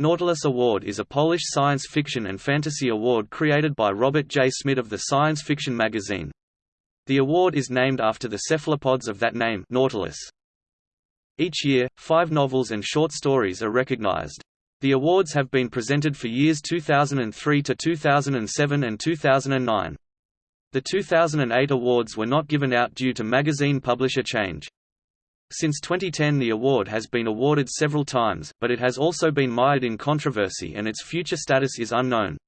Nautilus Award is a Polish science fiction and fantasy award created by Robert J. Szmidt of the science fiction magazine. The award is named after the cephalopods of that name Nautilus. Each year, five novels and short stories are recognized. The awards have been presented for years 2003 to 2007 and 2009. The 2008 awards were not given out due to magazine publisher change. Since 2010 the award has been awarded several times, but it has also been mired in controversy and its future status is unknown.